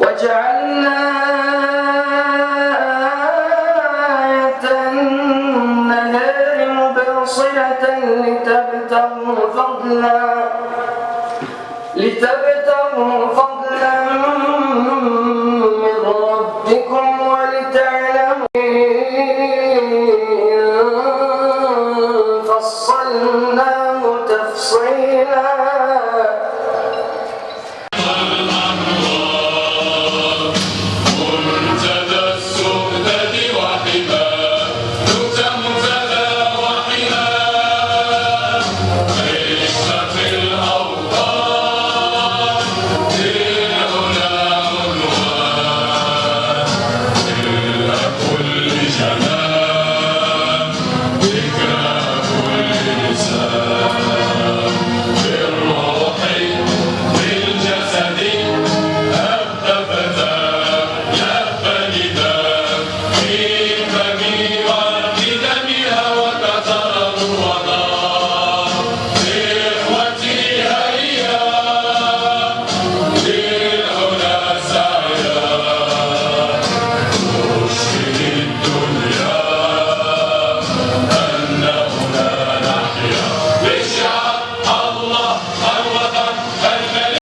وجعلنا آية النهار مبصرة لتبتغوا فضلا لتبتغوا فضلا من ربكم ولتعلموا فصلناه تفصيلا.